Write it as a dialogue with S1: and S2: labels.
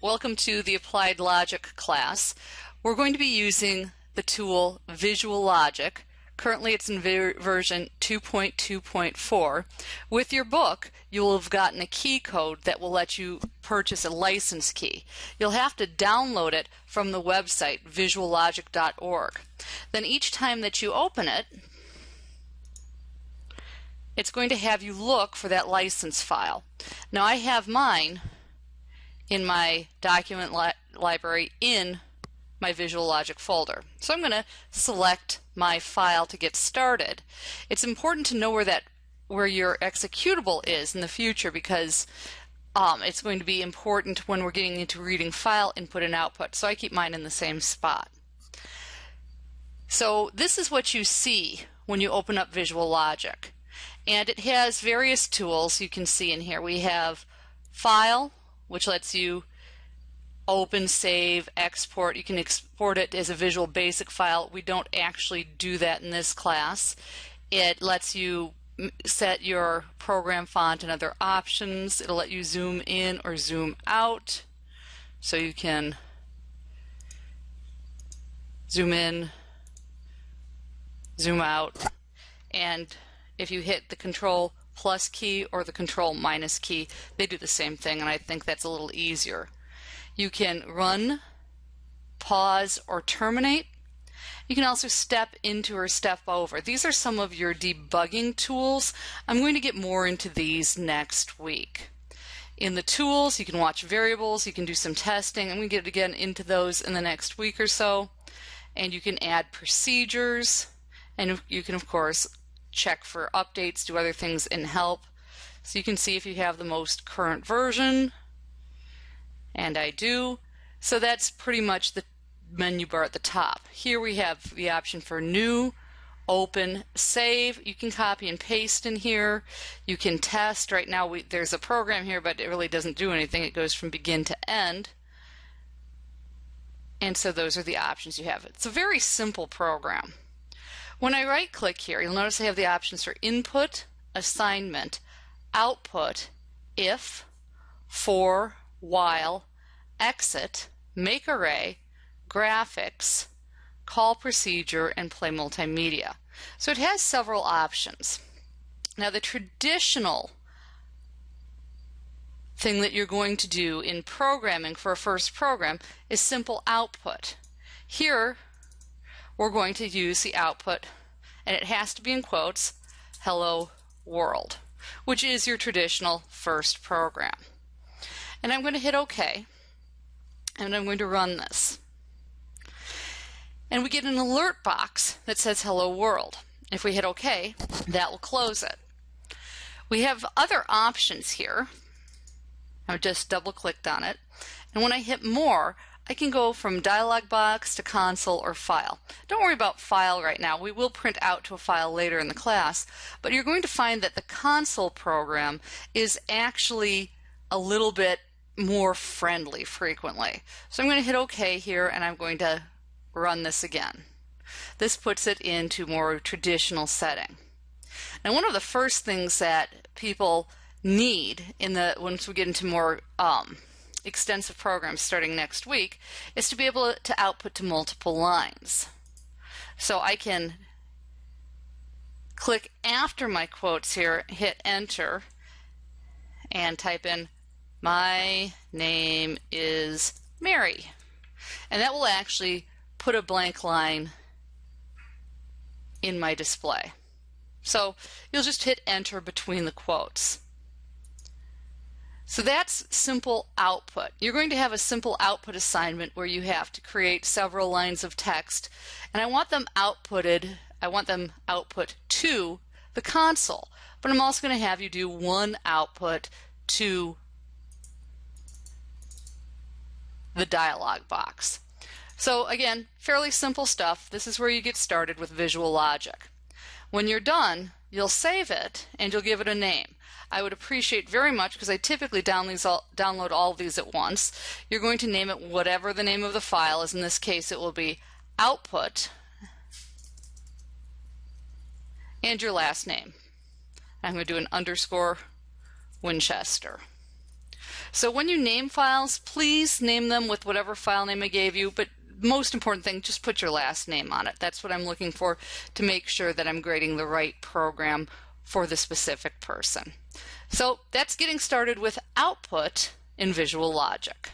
S1: Welcome to the Applied Logic class. We're going to be using the tool Visual Logic. Currently it's in ver version 2.2.4. With your book, you will have gotten a key code that will let you purchase a license key. You'll have to download it from the website visuallogic.org. Then each time that you open it, it's going to have you look for that license file. Now I have mine in my document li library in my Visual Logic folder. So I'm going to select my file to get started. It's important to know where that where your executable is in the future because um, it's going to be important when we're getting into reading file input and output. So I keep mine in the same spot. So this is what you see when you open up Visual Logic. And it has various tools you can see in here. We have File, which lets you open, save, export. You can export it as a Visual Basic file. We don't actually do that in this class. It lets you set your program font and other options. It'll let you zoom in or zoom out so you can zoom in, zoom out, and if you hit the control plus key or the control minus key, they do the same thing and I think that's a little easier. You can run, pause, or terminate. You can also step into or step over. These are some of your debugging tools. I'm going to get more into these next week. In the tools, you can watch variables, you can do some testing. I'm going to get again into those in the next week or so. And you can add procedures, and you can, of course, check for updates, do other things in help. So you can see if you have the most current version, and I do. So that's pretty much the menu bar at the top. Here we have the option for new, open, save. You can copy and paste in here. You can test. Right now we, there's a program here, but it really doesn't do anything. It goes from begin to end. And so those are the options you have. It's a very simple program. When I right click here, you'll notice I have the options for input, assignment, output, if, for, while, exit, make array, graphics, call procedure, and play multimedia. So it has several options. Now the traditional thing that you're going to do in programming for a first program is simple output. Here we're going to use the output, and it has to be in quotes, hello world, which is your traditional first program. And I'm going to hit OK, and I'm going to run this. And we get an alert box that says hello world. If we hit OK, that will close it. We have other options here. I just double clicked on it. And when I hit more, I can go from dialog box to console or file. Don't worry about file right now. We will print out to a file later in the class, but you're going to find that the console program is actually a little bit more friendly frequently. So I'm going to hit OK here and I'm going to run this again. This puts it into more traditional setting. Now one of the first things that people need in the once we get into more um, extensive programs starting next week is to be able to output to multiple lines. So I can click after my quotes here, hit enter, and type in my name is Mary. And that will actually put a blank line in my display. So you'll just hit enter between the quotes. So that's simple output. You're going to have a simple output assignment where you have to create several lines of text and I want them outputted, I want them output to the console. But I'm also going to have you do one output to the dialog box. So again, fairly simple stuff. This is where you get started with Visual Logic. When you're done, you'll save it and you'll give it a name. I would appreciate very much because I typically download all these at once. You're going to name it whatever the name of the file is. In this case, it will be output and your last name. I'm going to do an underscore Winchester. So when you name files, please name them with whatever file name I gave you, but most important thing, just put your last name on it. That's what I'm looking for to make sure that I'm grading the right program for the specific person. So that's getting started with output in Visual Logic.